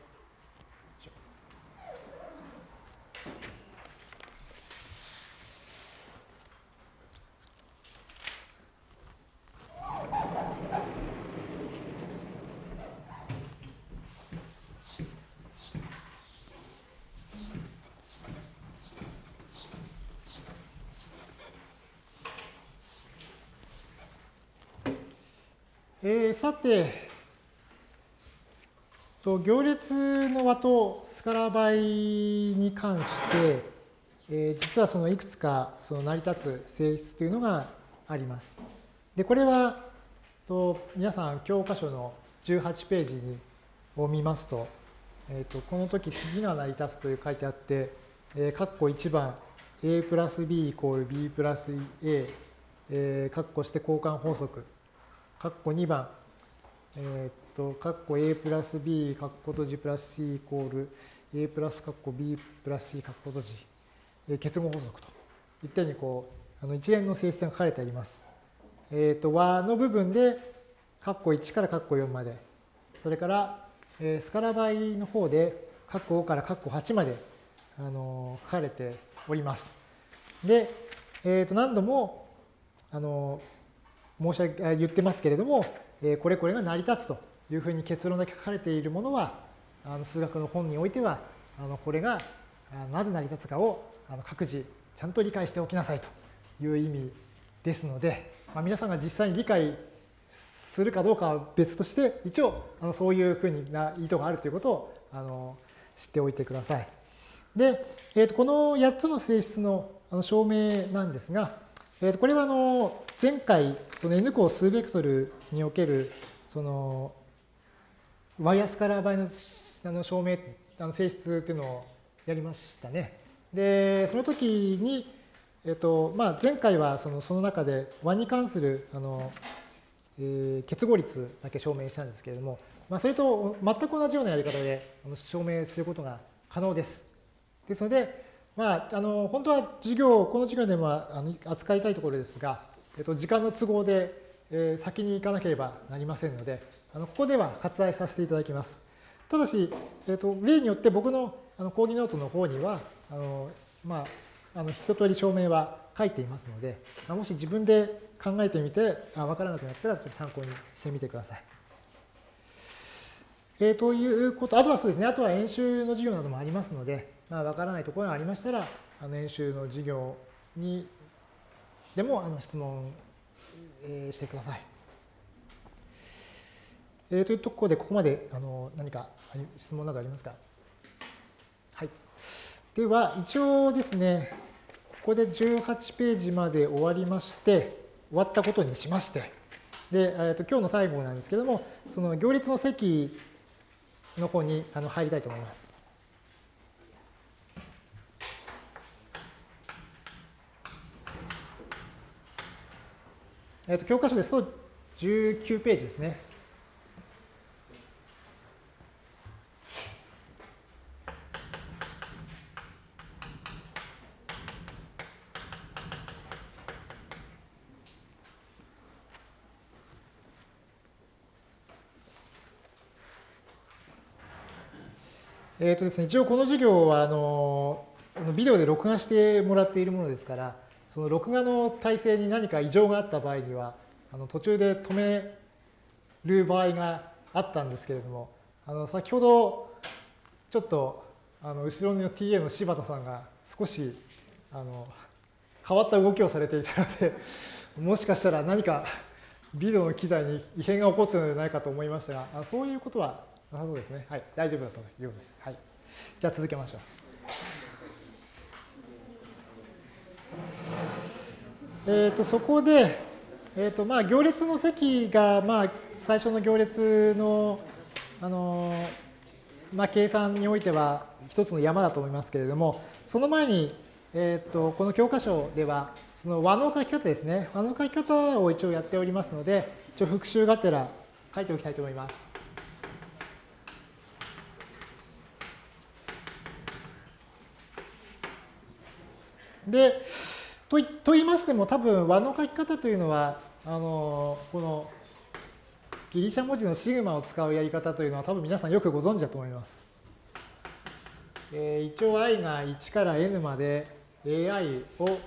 えー、さて、と行列の和とスカラ倍に関して、えー、実はそのいくつかその成り立つ性質というのがあります。で、これはと皆さん教科書の18ページにを見ますと、えー、とこの時次が成り立つという書いてあって、えー、括弧1番 a プラス b イコール b プラス a、えー、括弧して交換法則括弧2番、えっ、と、括弧 a プラス b、括弧閉じプラス c イコール a プラス括弧 b プラス c、括弧閉じ、えー、結合法則といったようにこう、あの一連の性質が書かれてあります。えっ、と、和の部分で、括弧1から括弧4まで、それから、えー、スカラ倍の方で、括弧5から括弧8まで、あの書かれております。で、えっ、と、何度も、あの申し上げ言ってますけれども、えこれこれが成り立つというふうに結論だけ書かれているものは、あの数学の本においては、あのこれがなぜ成り立つかをあの各自ちゃんと理解しておきなさいという意味ですので、ま、皆さんが実際に理解するかどうかは別として、一応あのそういうふうな意図があるということをあの知っておいてください。で、えー、とこの8つの性質の証明なんですが、えー、とこれはあの前回、その n 項数ベクトルにおける、その、ワイヤスカラー倍のあの証明、あの性質っていうのをやりましたね。で、その時に、えっと、まあ、前回はそのその中で和に関する、あの、えー、結合率だけ証明したんですけれども、まあ、それと全く同じようなやり方で証明することが可能です。ですので、まあ、あの本当は授業、この授業でもあの扱いたいところですが、えっと、時間の都合で、えー、先に行かなければなりませんので、あのここでは割愛させていただきます。ただし、えっと、例によって僕のあの講義ノートの方には、あのまあ、あの一通り証明は書いていますので、もし自分で考えてみて、あ分からなくなったら参考にしてみてください。えー、ということ、あとはそうですね、あとは演習の授業などもありますので、まあ、わからないところがありましたら、あの演習の授業にでもあの質問、えー、してください。えー、というところで、ここまであの何か質問などありますか？はい。では、一応ですね、ここで18ページまで終わりまして、終わったことにしまして、で、えー、と今日の最後なんですけれども、その行列の席の方にあの入りたいと思います。えっ、と、教科書ですと19ページですね。え、ー、とですね、一応この授業はあのビデオで録画してもらっているものですから、その録画の体制に何か異常があった場合には、あの途中で止める場合があったんですけれども、あの先ほどちょっとあの後ろの TA の柴田さんが少しあの変わった動きをされていたので、もしかしたら何かビデオの機材に異変が起こっているのではないかと思いましたが、そういうことはなさそうですね。はい、大丈夫だと思いうです。はい。じゃあ続けましょう。えっ、ー、と、そこで、えっ、ー、と、まあ、行列の席が、まあ、最初の行列の、あの、まあ、計算においては一つの山だと思いますけれども、その前に、えっ、と、この教科書では、その和の書き方ですね。和の書き方を一応やっておりますので、一応復習がてら書いておきたいと思います。で、とと言いましても多分和の書き方というのは、あのこのギリシャ文字のシグマを使うやり方というのは多分皆さんよくご存知だと思います。えー、一応 i が1から n まで ai を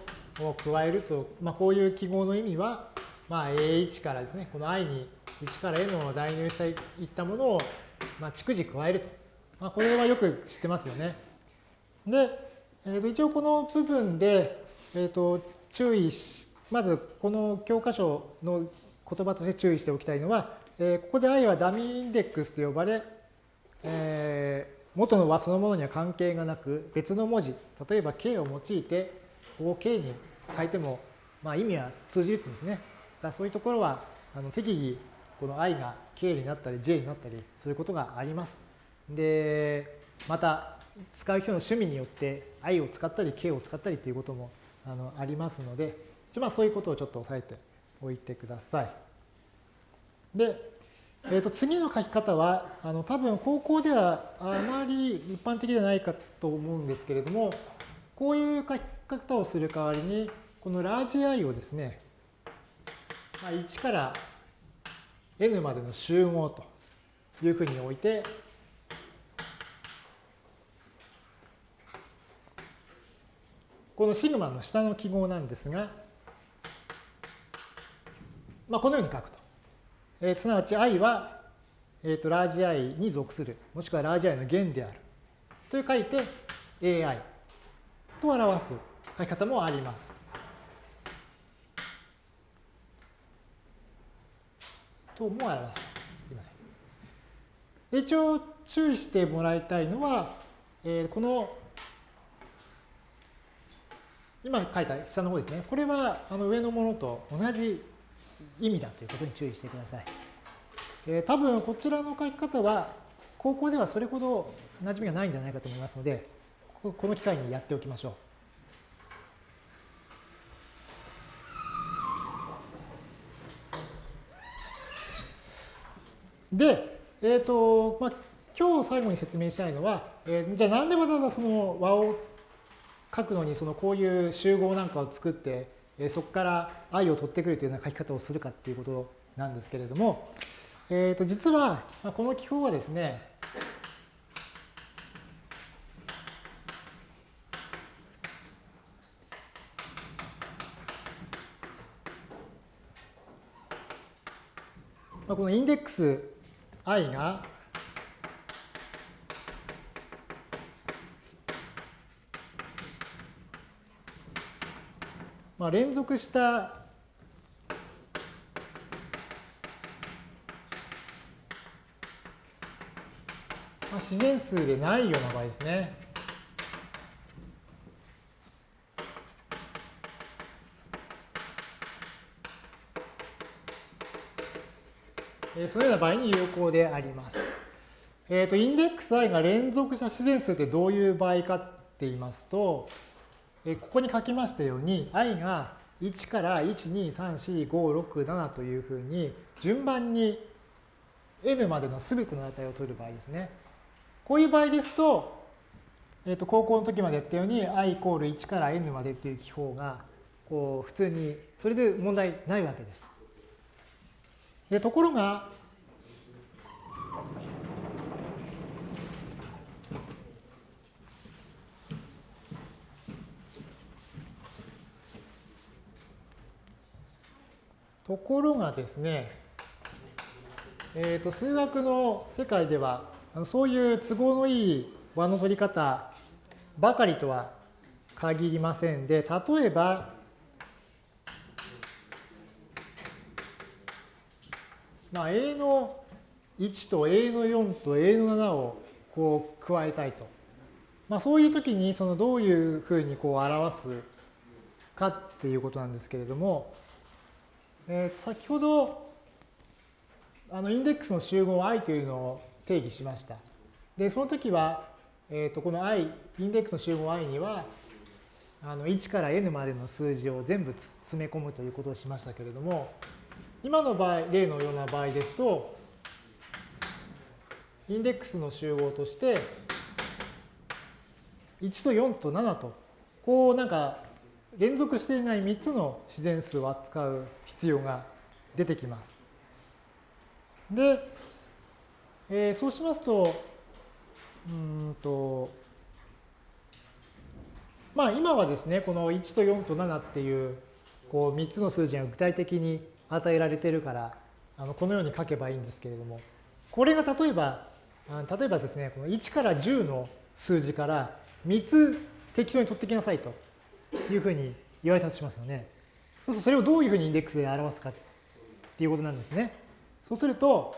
を加えると、まあ、こういう記号の意味は、まあ、a1 からですね、この i に1から n を代入していったものを、まあ、逐次加えると。まあ、これはよく知ってますよね。で、えー、と一応この部分で、えー、と注意し、まずこの教科書の言葉として注意しておきたいのは、えー、ここで i はダミーインデックスと呼ばれ、えー、元の和そのものには関係がなく別の文字、例えば k を用いてここ k に変えても、まあ、意味は通じるんですね。だそういうところはあの適宜この i が k になったり j になったりすることがあります。で、また使う人の趣味によって i を使ったり k を使ったりということもあのありますので、まあ、そういうことをちょっと押さえておいてください。で、えー、と次の書き方はあの多分高校ではあまり一般的ではないかと思うんですけれどもこういう書き方をする代わりにこのラージ i をですね、まあ、1から n までの集合というふうに置いてこのシグマの下の記号なんですが、まあ、このように書くと。えー、すなわち i は、えー、とラージ i に属する、もしくはラージ i の弦である。という書いて ai と表す書き方もあります。とも表すと。すいません。一応注意してもらいたいのは、えー、この今書いた下の方ですね。これはあの上のものと同じ意味だということに注意してください。えー、多分こちらの書き方は高校ではそれほど馴染みがないんじゃないかと思いますので、この機会にやっておきましょう。で、えっ、ー、と、まあ、今日最後に説明したいのは、えー、じゃあなんでわざわざその和を書くのにそのこういう集合なんかを作って、そこから愛を取ってくるというような書き方をするかっていうことなんですけれども、えー、と実はこの記法はですね、このインデックス i がまあ、連続したまあ、自然数でないような場合ですね。そのような場合に有効であります。えっ、ー、と、インデックス i が連続した自然数ってどういう場合かって言いますと、えここに書きましたように i が1から1234567というふうに順番に n までの全ての値を取る場合ですね。こういう場合ですと、えっ、と高校の時までやったように i イコール1から n までっていう記法がこう普通にそれで問題ないわけです。でところが、ところがですね、えー、と数学の世界ではそういう都合のいい和の取り方ばかりとは限りませんで例えばまあ、A の1と A の4と A の7をこう加えたいと。まあ、そういう時にそのどういうふうにこう表すかっていうことなんですけれども、えー、先ほどあのインデックスの集合 i というのを定義しました。で、その時は、えー、とこの i、インデックスの集合 i にはあの1から n までの数字を全部詰め込むということをしましたけれども、今の場合、例のような場合ですと、インデックスの集合として、1と4と7と、こうなんか連続していない3つの自然数を扱う必要が出てきます。で、えー、そうしますと、うんと、まあ今はですね、この1と4と7っていうこう3つの数字が具体的に与えられてるからあのこのように書けばいいんですけれどもこれが例えば例えばですねこの1から10の数字から3つ適当に取ってきなさいというふうに言われたとしますよね。そうするとそれをどういうふうにインデックスで表すかっていうことなんですね。そうすると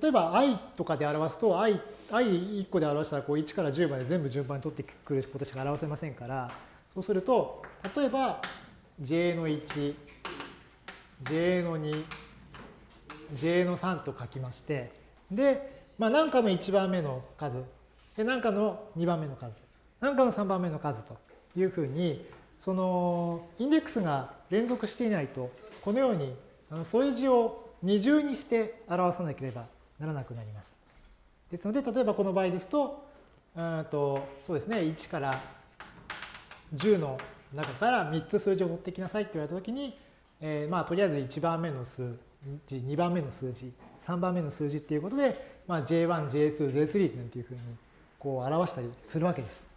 例えば i とかで表すと i, i1 個で表したらこう1から10まで全部順番に取ってくることしか表せませんからそうすると例えば j の1、j の2、j の3と書きまして、で、まあ、何かの1番目の数、で何かの2番目の数、何かの3番目の数というふうに、そのインデックスが連続していないと、このように添え字を二重にして表さなければならなくなります。ですので、例えばこの場合ですと、うんとそうですね、1から10の中から3つ数字を取ってきなさいって言われたときに、えー、まあとりあえず1番目の数字、2番目の数字、3番目の数字っていうことで、まあ、J1、J2、J3 なんていうふうにこう表したりするわけです。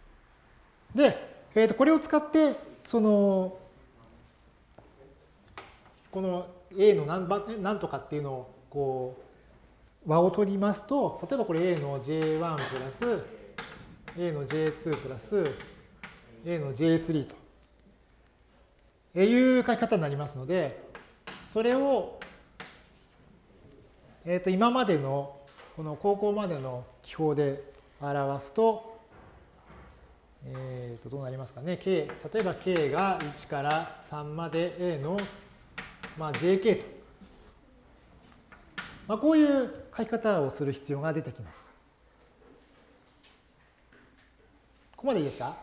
で、えー、とこれを使って、その、この A の何番何とかっていうのをこう和を取りますと、例えばこれ A の J1 プラス A の J2 プラス A の J3 と。いう書き方になりますので、それを、えー、と今までの、この高校までの記法で表すと、えー、とどうなりますかね。k、例えば k が1から3まで a の、まあ、jk と。まあ、こういう書き方をする必要が出てきます。ここまでいいですか、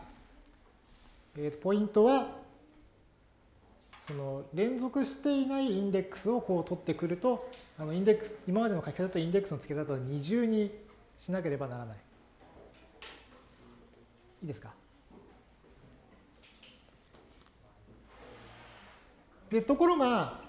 えー、とポイントは、その連続していないインデックスをこう取ってくると、あのインデックス、今までの書き方とインデックスの付け方を二重にしなければならない。いいですか？で、ところが、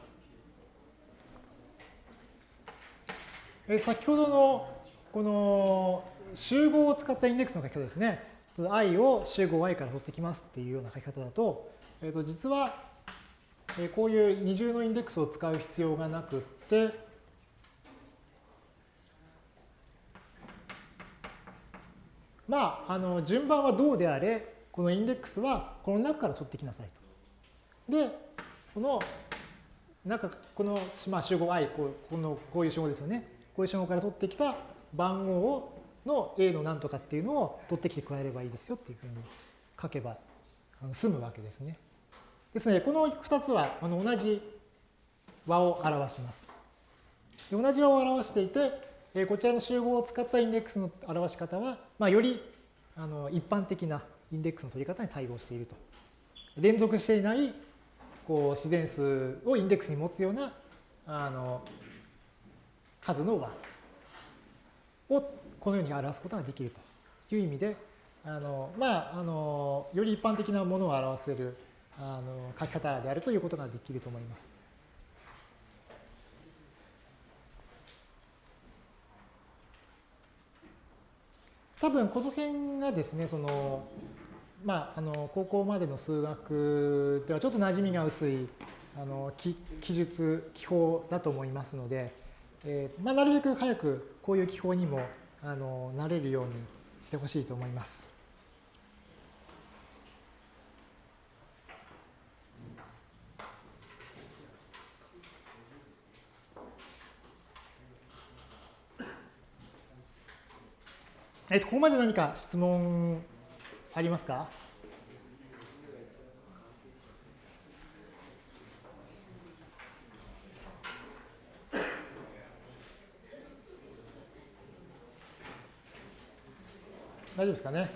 え先ほどのこの集合を使ったインデックスの書き方ですね。i を集合 i から取ってきますっていうような書き方だと、えー、と実はこういう二重のインデックスを使う必要がなくって、まあ、あの順番はどうであれ、このインデックスはこの中から取ってきなさいと。で、この中、この、まあ、集合 i、こうこのこういう集合ですよね。こういう集合から取ってきた番号をの A の何とかっていうのを取ってきて加えればいいですよっていうふうに書けば済むわけですね。ですので、この2つはあの同じ和を表します。同じ和を表していて、こちらの集合を使ったインデックスの表し方は、まあ、よりあの一般的なインデックスの取り方に対応していると。連続していないこう自然数をインデックスに持つようなあの数の和をこのように表すことができるという意味で、あのまあ、あのより一般的なものを表せるあの書き方であるということができると思います。多分この辺がですね、その、まあ、あの高校までの数学ではちょっと馴染みが薄いあの記述、記法だと思いますので、えーまあ、なるべく早くこういう記法にもあのなれるようにしてほしいと思います。えっと、ここまで何か質問ありますか？大丈夫ですかね？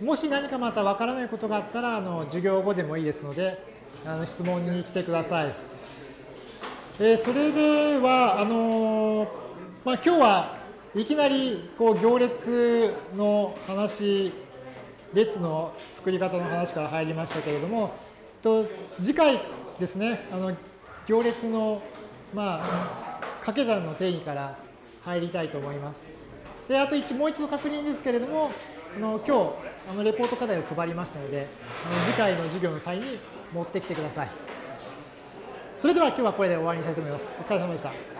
もし何かまたわからないことがあったら、あの授業後でもいいですので、あの質問に来てください。えー、それでは、あのまあ、今日はいきなりこう行列の話、列の作り方の話から入りましたけれども、と次回ですね、あの行列の、まあ、掛け算の定義から入りたいと思います。で、あと一もう一度確認ですけれども、あの今日あのレポート課題を配りましたので、あの次回の授業の際に持ってきてください。それでは今日はこれで終わりにしたいと思います。お疲れ様でした。